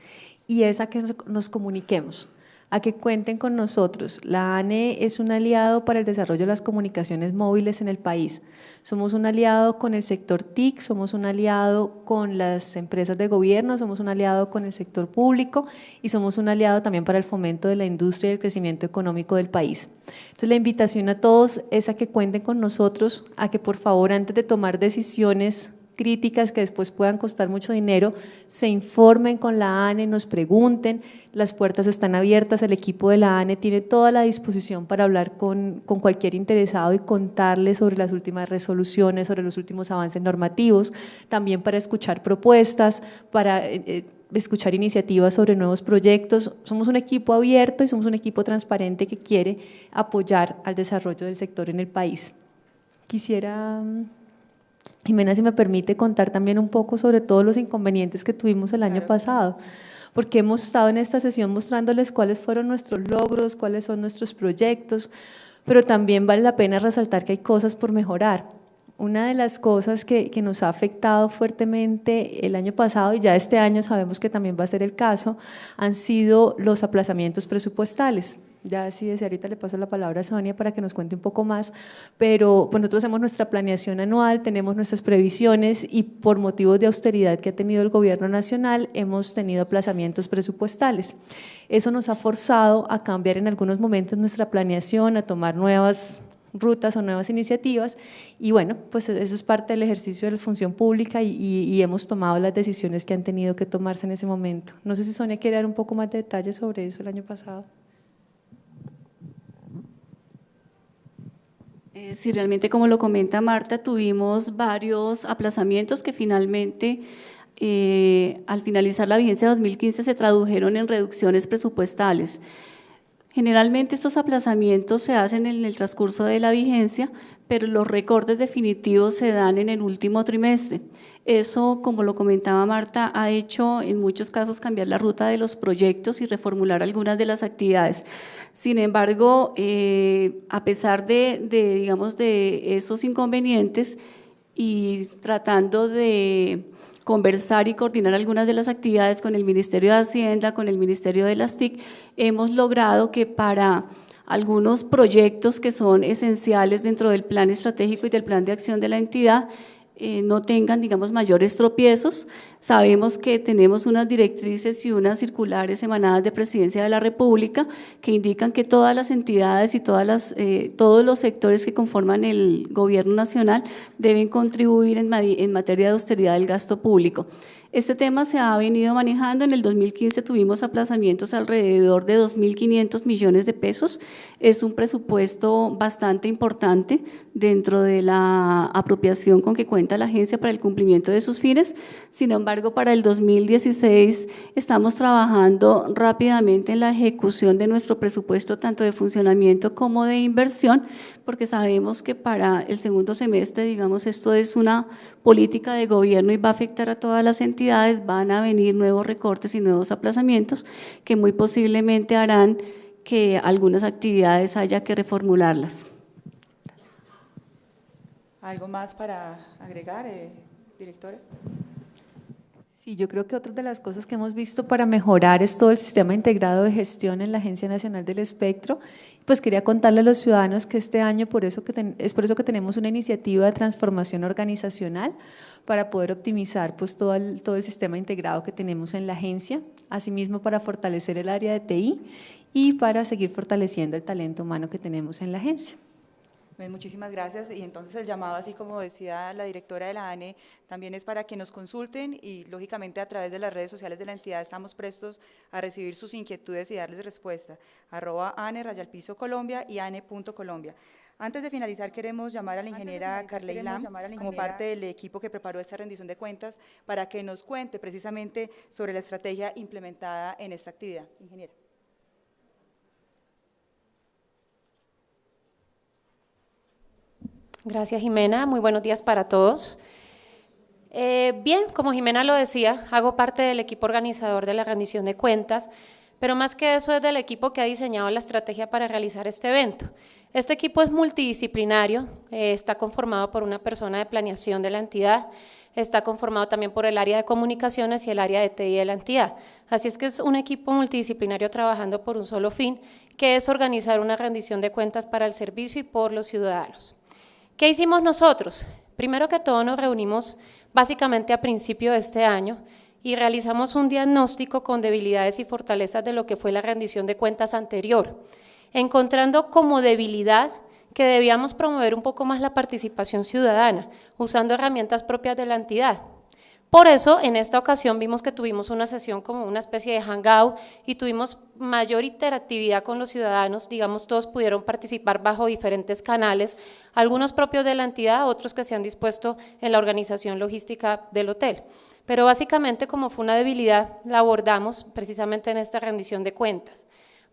Y es a que nos comuniquemos a que cuenten con nosotros. La ANE es un aliado para el desarrollo de las comunicaciones móviles en el país. Somos un aliado con el sector TIC, somos un aliado con las empresas de gobierno, somos un aliado con el sector público y somos un aliado también para el fomento de la industria y el crecimiento económico del país. Entonces la invitación a todos es a que cuenten con nosotros, a que por favor antes de tomar decisiones críticas que después puedan costar mucho dinero, se informen con la ANE, nos pregunten, las puertas están abiertas, el equipo de la ANE tiene toda la disposición para hablar con, con cualquier interesado y contarles sobre las últimas resoluciones, sobre los últimos avances normativos, también para escuchar propuestas, para eh, eh, escuchar iniciativas sobre nuevos proyectos. Somos un equipo abierto y somos un equipo transparente que quiere apoyar al desarrollo del sector en el país. Quisiera mm, Jimena, si me permite contar también un poco sobre todos los inconvenientes que tuvimos el año pasado, porque hemos estado en esta sesión mostrándoles cuáles fueron nuestros logros, cuáles son nuestros proyectos, pero también vale la pena resaltar que hay cosas por mejorar. Una de las cosas que, que, nos ha afectado fuertemente el año pasado y ya este año sabemos que también va a ser el caso, han sido los aplazamientos presupuestales. Ya si desde ahorita le paso la palabra a Sonia para que nos cuente un poco más, pero pues nosotros hacemos nuestra planeación anual, tenemos nuestras previsiones y por motivos de austeridad que ha tenido el gobierno nacional hemos tenido aplazamientos presupuestales. Eso nos ha forzado a cambiar en algunos momentos nuestra planeación, a tomar nuevas rutas o nuevas iniciativas y bueno, pues eso es parte del ejercicio de la función pública y, y, hemos tomado las decisiones que han tenido que tomarse en ese momento. No sé si Sonia quiere dar un poco más de detalles sobre eso el año pasado. Eh, sí, realmente como lo comenta Marta, tuvimos varios aplazamientos que finalmente eh, al finalizar la vigencia de 2015 se tradujeron en reducciones presupuestales. Generalmente estos aplazamientos se hacen en el transcurso de la vigencia, pero los recortes definitivos se dan en el último trimestre. Eso, como lo comentaba Marta, ha hecho en muchos casos cambiar la ruta de los proyectos y reformular algunas de las actividades. Sin embargo, eh, a pesar de, de, digamos, de esos inconvenientes y tratando de conversar y coordinar algunas de las actividades con el Ministerio de Hacienda, con el Ministerio de las TIC, hemos logrado que para algunos proyectos que son esenciales dentro del plan estratégico y del plan de acción de la entidad, eh, no tengan, digamos, mayores tropiezos. Sabemos que tenemos unas directrices y unas circulares emanadas de Presidencia de la República que indican que todas las entidades y todas las, eh, todos los sectores que conforman el gobierno nacional deben contribuir en, en materia de austeridad del gasto público. Este tema se ha venido manejando. En el 2015 tuvimos aplazamientos alrededor de 2.500 millones de pesos. Es un presupuesto bastante importante dentro de la apropiación con que cuenta la agencia para el cumplimiento de sus fines. Sin embargo, para el 2016 estamos trabajando rápidamente en la ejecución de nuestro presupuesto, tanto de funcionamiento como de inversión, porque sabemos que para el segundo semestre, digamos, esto es una política de gobierno y va a afectar a todas las entidades, van a venir nuevos recortes y nuevos aplazamientos que muy posiblemente harán que algunas actividades haya que reformularlas. ¿Algo más para agregar, eh, directora? Sí, yo creo que otra de las cosas que hemos visto para mejorar es todo el sistema integrado de gestión en la Agencia Nacional del Espectro. Pues quería contarle a los ciudadanos que este año por eso que es por eso que tenemos una iniciativa de transformación organizacional para poder optimizar pues todo el, todo el sistema integrado que tenemos en la agencia, asimismo para fortalecer el área de TI y para seguir fortaleciendo el talento humano que tenemos en la agencia. Muchísimas gracias. Y entonces el llamado, así como decía la directora de la ANE, también es para que nos consulten y lógicamente a través de las redes sociales de la entidad estamos prestos a recibir sus inquietudes y darles respuesta. Arroba ANE, Rayalpiso Colombia y ANE.colombia. Antes de finalizar, queremos llamar a la ingeniera Carley Lam como parte del equipo que preparó esta rendición de cuentas para que nos cuente precisamente sobre la estrategia implementada en esta actividad. Ingeniera. Gracias, Jimena. Muy buenos días para todos. Eh, bien, como Jimena lo decía, hago parte del equipo organizador de la rendición de cuentas, pero más que eso es del equipo que ha diseñado la estrategia para realizar este evento. Este equipo es multidisciplinario, eh, está conformado por una persona de planeación de la entidad, está conformado también por el área de comunicaciones y el área de TI de la entidad. Así es que es un equipo multidisciplinario trabajando por un solo fin, que es organizar una rendición de cuentas para el servicio y por los ciudadanos. ¿Qué hicimos nosotros? Primero que todo nos reunimos básicamente a principio de este año y realizamos un diagnóstico con debilidades y fortalezas de lo que fue la rendición de cuentas anterior, encontrando como debilidad que debíamos promover un poco más la participación ciudadana, usando herramientas propias de la entidad. Por eso, en esta ocasión vimos que tuvimos una sesión como una especie de hangout y tuvimos mayor interactividad con los ciudadanos, digamos, todos pudieron participar bajo diferentes canales, algunos propios de la entidad, otros que se han dispuesto en la organización logística del hotel. Pero básicamente, como fue una debilidad, la abordamos precisamente en esta rendición de cuentas.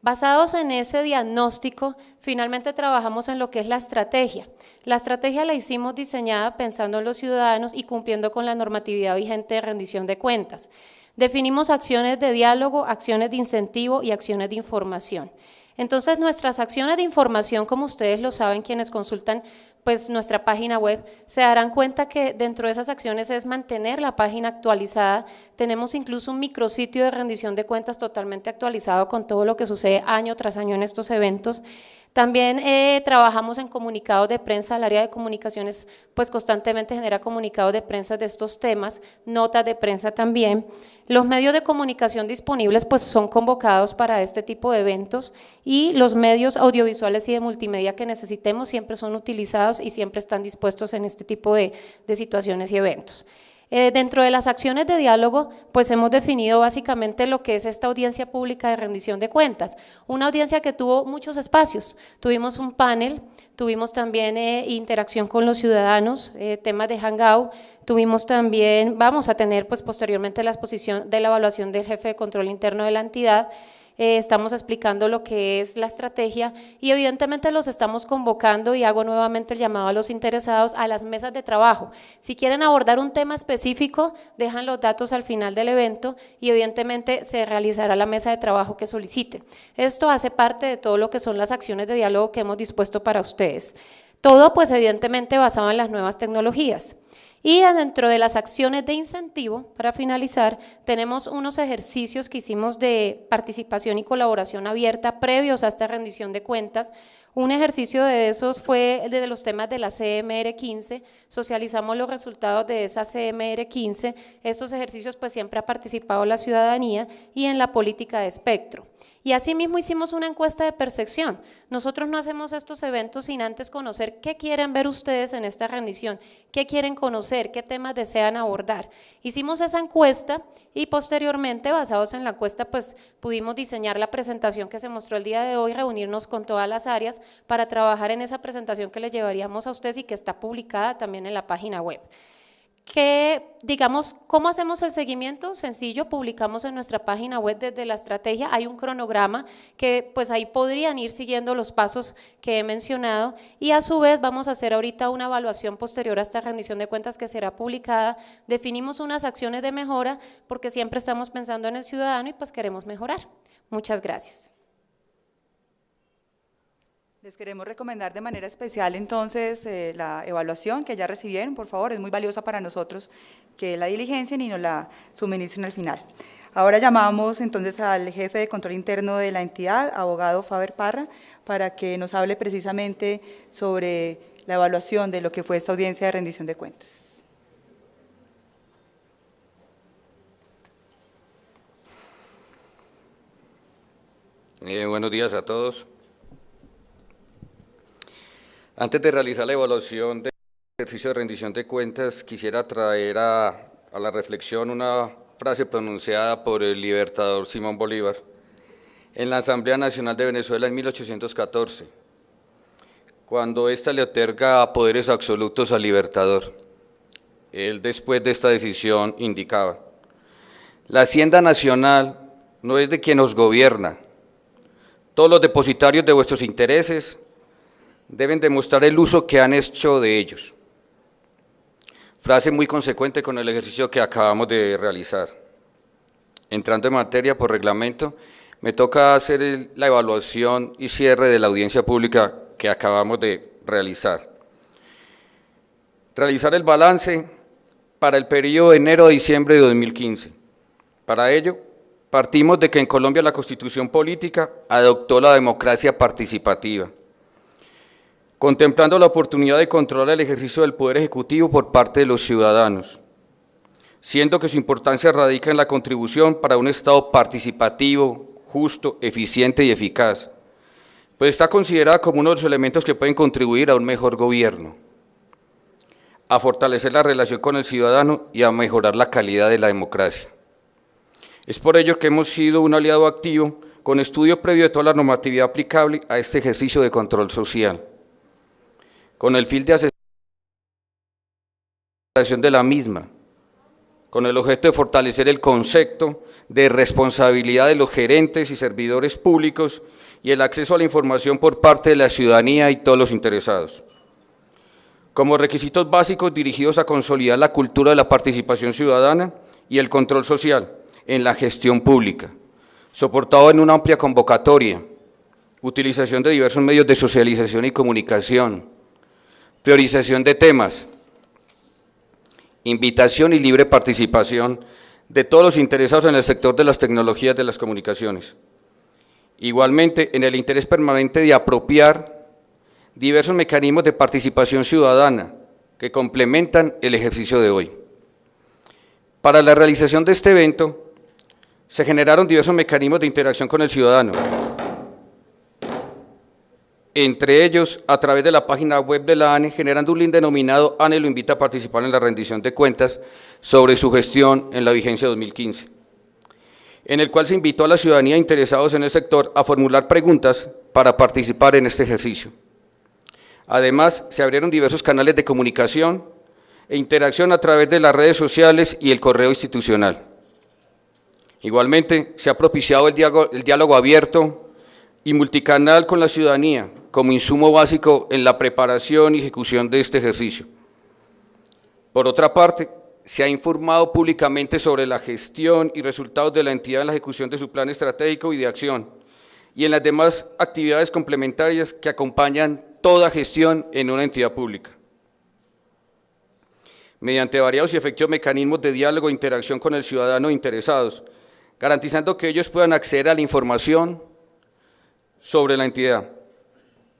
Basados en ese diagnóstico, finalmente trabajamos en lo que es la estrategia. La estrategia la hicimos diseñada pensando en los ciudadanos y cumpliendo con la normatividad vigente de rendición de cuentas. Definimos acciones de diálogo, acciones de incentivo y acciones de información. Entonces, nuestras acciones de información, como ustedes lo saben, quienes consultan pues nuestra página web, se darán cuenta que dentro de esas acciones es mantener la página actualizada. Tenemos incluso un micrositio de rendición de cuentas totalmente actualizado con todo lo que sucede año tras año en estos eventos. También eh, trabajamos en comunicados de prensa, el área de comunicaciones pues constantemente genera comunicados de prensa de estos temas, notas de prensa también. Los medios de comunicación disponibles pues son convocados para este tipo de eventos y los medios audiovisuales y de multimedia que necesitemos siempre son utilizados y siempre están dispuestos en este tipo de situaciones y eventos. Eh, dentro de las acciones de diálogo, pues hemos definido básicamente lo que es esta audiencia pública de rendición de cuentas. Una audiencia que tuvo muchos espacios. Tuvimos un panel, tuvimos también eh, interacción con los ciudadanos, eh, temas de hangout, tuvimos también, vamos a tener pues posteriormente la exposición de la evaluación del jefe de control interno de la entidad, eh, estamos explicando lo que es la estrategia y evidentemente los estamos convocando y hago nuevamente el llamado a los interesados a las mesas de trabajo. Si quieren abordar un tema específico, dejan los datos al final del evento y evidentemente se realizará la mesa de trabajo que solicite. Esto hace parte de todo lo que son las acciones de diálogo que hemos dispuesto para ustedes. Todo pues evidentemente basado en las nuevas tecnologías. Y dentro de las acciones de incentivo, para finalizar, tenemos unos ejercicios que hicimos de participación y colaboración abierta previos a esta rendición de cuentas. Un ejercicio de esos fue el de los temas de la CMR 15, socializamos los resultados de esa CMR 15, estos ejercicios pues siempre ha participado la ciudadanía y en la política de espectro. Y asimismo hicimos una encuesta de percepción. Nosotros no hacemos estos eventos sin antes conocer qué quieren ver ustedes en esta rendición, qué quieren conocer, qué temas desean abordar. Hicimos esa encuesta y posteriormente, basados en la encuesta, pues pudimos diseñar la presentación que se mostró el día de hoy, reunirnos con todas las áreas para trabajar en esa presentación que les llevaríamos a ustedes y que está publicada también en la página web que, digamos, ¿cómo hacemos el seguimiento? Sencillo, publicamos en nuestra página web desde la estrategia, hay un cronograma que pues ahí podrían ir siguiendo los pasos que he mencionado y a su vez vamos a hacer ahorita una evaluación posterior a esta rendición de cuentas que será publicada, definimos unas acciones de mejora porque siempre estamos pensando en el ciudadano y pues queremos mejorar. Muchas gracias. Les queremos recomendar de manera especial entonces eh, la evaluación que ya recibieron, por favor, es muy valiosa para nosotros que la diligencien y nos la suministren al final. Ahora llamamos entonces al jefe de control interno de la entidad, abogado Faber Parra, para que nos hable precisamente sobre la evaluación de lo que fue esta audiencia de rendición de cuentas. Eh, buenos días a todos. Antes de realizar la evaluación del ejercicio de rendición de cuentas, quisiera traer a, la reflexión una frase pronunciada por el libertador Simón Bolívar en la Asamblea Nacional de Venezuela en 1814, cuando ésta le otorga poderes absolutos al libertador. Él después de esta decisión indicaba, la hacienda nacional no es de quien nos gobierna, todos los depositarios de vuestros intereses deben demostrar el uso que han hecho de ellos. Frase muy consecuente con el ejercicio que acabamos de realizar. Entrando en materia por reglamento, me toca hacer la evaluación y cierre de la audiencia pública que acabamos de realizar. Realizar el balance para el periodo de enero a diciembre de 2015. Para ello, partimos de que en Colombia la Constitución Política adoptó la democracia participativa, contemplando la oportunidad de controlar el ejercicio del Poder Ejecutivo por parte de los ciudadanos, siendo que su importancia radica en la contribución para un Estado participativo, justo, eficiente y eficaz, pues está considerada como uno de los elementos que pueden contribuir a un mejor gobierno, a fortalecer la relación con el ciudadano y a mejorar la calidad de la democracia. Es por ello que hemos sido un aliado activo con estudio previo de toda la normatividad aplicable a este ejercicio de control social con el fin de asesoración de la misma, con el objeto de fortalecer el concepto de responsabilidad de los gerentes y servidores públicos y el acceso a la información por parte de la ciudadanía y todos los interesados. Como requisitos básicos dirigidos a consolidar la cultura de la participación ciudadana y el control social en la gestión pública, soportado en una amplia convocatoria, utilización de diversos medios de socialización y comunicación, Priorización de temas, invitación y libre participación de todos los interesados en el sector de las tecnologías de las comunicaciones. Igualmente, en el interés permanente de apropiar diversos mecanismos de participación ciudadana que complementan el ejercicio de hoy. Para la realización de este evento, se generaron diversos mecanismos de interacción con el ciudadano, entre ellos a través de la página web de la ANE, generando un link denominado ANE lo invita a participar en la rendición de cuentas sobre su gestión en la vigencia 2015, en el cual se invitó a la ciudadanía interesados en el sector a formular preguntas para participar en este ejercicio. Además, se abrieron diversos canales de comunicación e interacción a través de las redes sociales y el correo institucional. Igualmente, se ha propiciado el diálogo, el diálogo abierto y multicanal con la ciudadanía, como insumo básico en la preparación y ejecución de este ejercicio. Por otra parte, se ha informado públicamente sobre la gestión y resultados de la entidad en la ejecución de su plan estratégico y de acción, y en las demás actividades complementarias que acompañan toda gestión en una entidad pública. Mediante variados y efectivos mecanismos de diálogo e interacción con el ciudadano interesados, garantizando que ellos puedan acceder a la información sobre la entidad,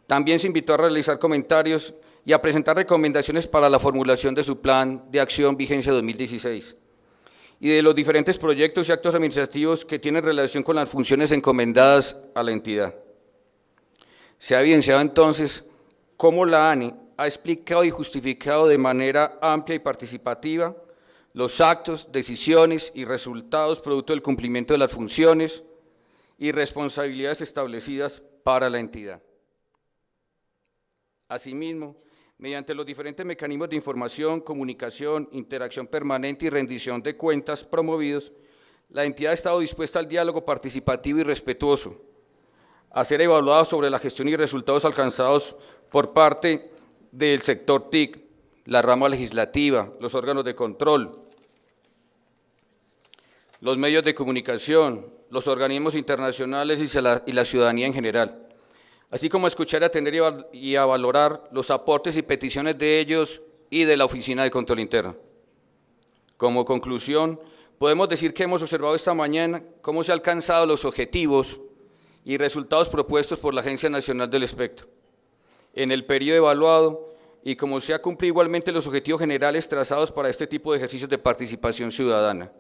también se invitó a realizar comentarios y a presentar recomendaciones para la formulación de su plan de acción vigencia 2016 y de los diferentes proyectos y actos administrativos que tienen relación con las funciones encomendadas a la entidad. Se ha evidenciado entonces cómo la ANE ha explicado y justificado de manera amplia y participativa los actos, decisiones y resultados producto del cumplimiento de las funciones y responsabilidades establecidas para la entidad. Asimismo, mediante los diferentes mecanismos de información, comunicación, interacción permanente y rendición de cuentas promovidos, la entidad ha estado dispuesta al diálogo participativo y respetuoso, a ser evaluado sobre la gestión y resultados alcanzados por parte del sector TIC, la rama legislativa, los órganos de control, los medios de comunicación, los organismos internacionales y la ciudadanía en general así como escuchar, atender y a valorar los aportes y peticiones de ellos y de la Oficina de Control Interno. Como conclusión, podemos decir que hemos observado esta mañana cómo se han alcanzado los objetivos y resultados propuestos por la Agencia Nacional del Espectro en el periodo evaluado y cómo se han cumplido igualmente los objetivos generales trazados para este tipo de ejercicios de participación ciudadana.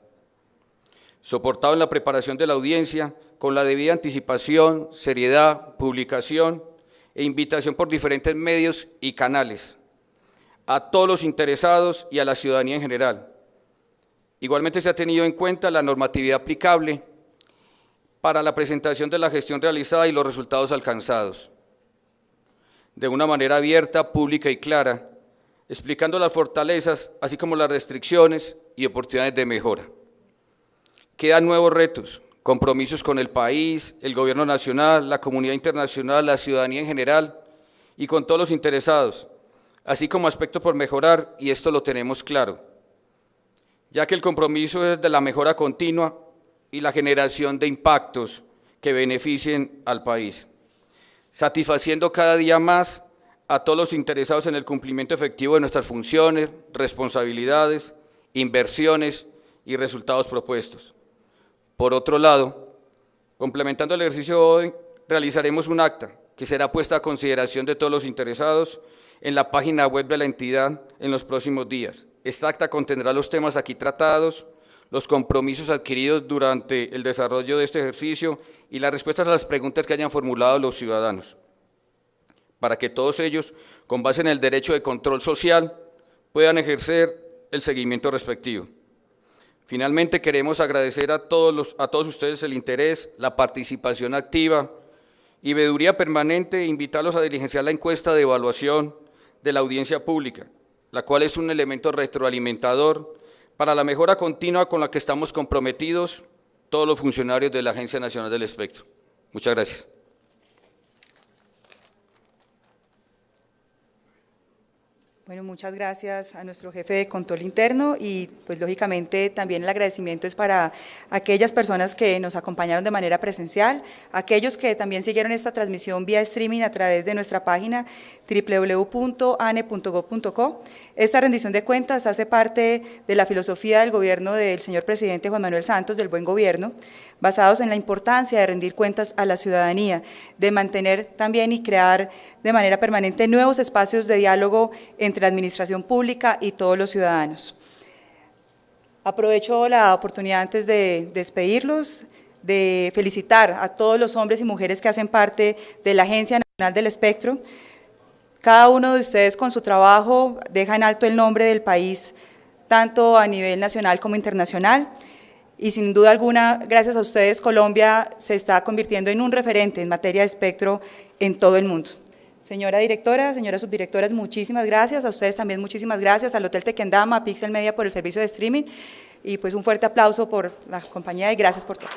Soportado en la preparación de la audiencia, con la debida anticipación, seriedad, publicación e invitación por diferentes medios y canales a todos los interesados y a la ciudadanía en general. Igualmente se ha tenido en cuenta la normatividad aplicable para la presentación de la gestión realizada y los resultados alcanzados, de una manera abierta, pública y clara, explicando las fortalezas, así como las restricciones y oportunidades de mejora. Quedan nuevos retos, compromisos con el país, el gobierno nacional, la comunidad internacional, la ciudadanía en general y con todos los interesados, así como aspectos por mejorar, y esto lo tenemos claro, ya que el compromiso es de la mejora continua y la generación de impactos que beneficien al país. satisfaciendo cada día más a todos los interesados en el cumplimiento efectivo de nuestras funciones, responsabilidades, inversiones y resultados propuestos. Por otro lado, complementando el ejercicio de hoy, realizaremos un acta que será puesta a consideración de todos los interesados en la página web de la entidad en los próximos días. Esta acta contendrá los temas aquí tratados, los compromisos adquiridos durante el desarrollo de este ejercicio y las respuestas a las preguntas que hayan formulado los ciudadanos, para que todos ellos, con base en el derecho de control social, puedan ejercer el seguimiento respectivo. Finalmente, queremos agradecer a todos, los, a todos ustedes el interés, la participación activa y veeduría permanente e invitarlos a diligenciar la encuesta de evaluación de la audiencia pública, la cual es un elemento retroalimentador para la mejora continua con la que estamos comprometidos todos los funcionarios de la Agencia Nacional del Espectro. Muchas gracias. Bueno, muchas gracias a nuestro jefe de control interno y pues lógicamente también el agradecimiento es para aquellas personas que nos acompañaron de manera presencial, aquellos que también siguieron esta transmisión vía streaming a través de nuestra página www.ane.gov.co. Esta rendición de cuentas hace parte de la filosofía del gobierno del señor presidente Juan Manuel Santos, del buen gobierno, basados en la importancia de rendir cuentas a la ciudadanía, de mantener también y crear de manera permanente nuevos espacios de diálogo entre la administración pública y todos los ciudadanos. Aprovecho la oportunidad antes de despedirlos, de felicitar a todos los hombres y mujeres que hacen parte de la Agencia Nacional del Espectro. Cada uno de ustedes con su trabajo deja en alto el nombre del país, tanto a nivel nacional como internacional y sin duda alguna, gracias a ustedes, Colombia se está convirtiendo en un referente en materia de espectro en todo el mundo. Señora directora, señoras subdirectoras, muchísimas gracias, a ustedes también muchísimas gracias, al Hotel Tequendama, a Pixel Media por el servicio de streaming y pues un fuerte aplauso por la compañía y gracias por todo.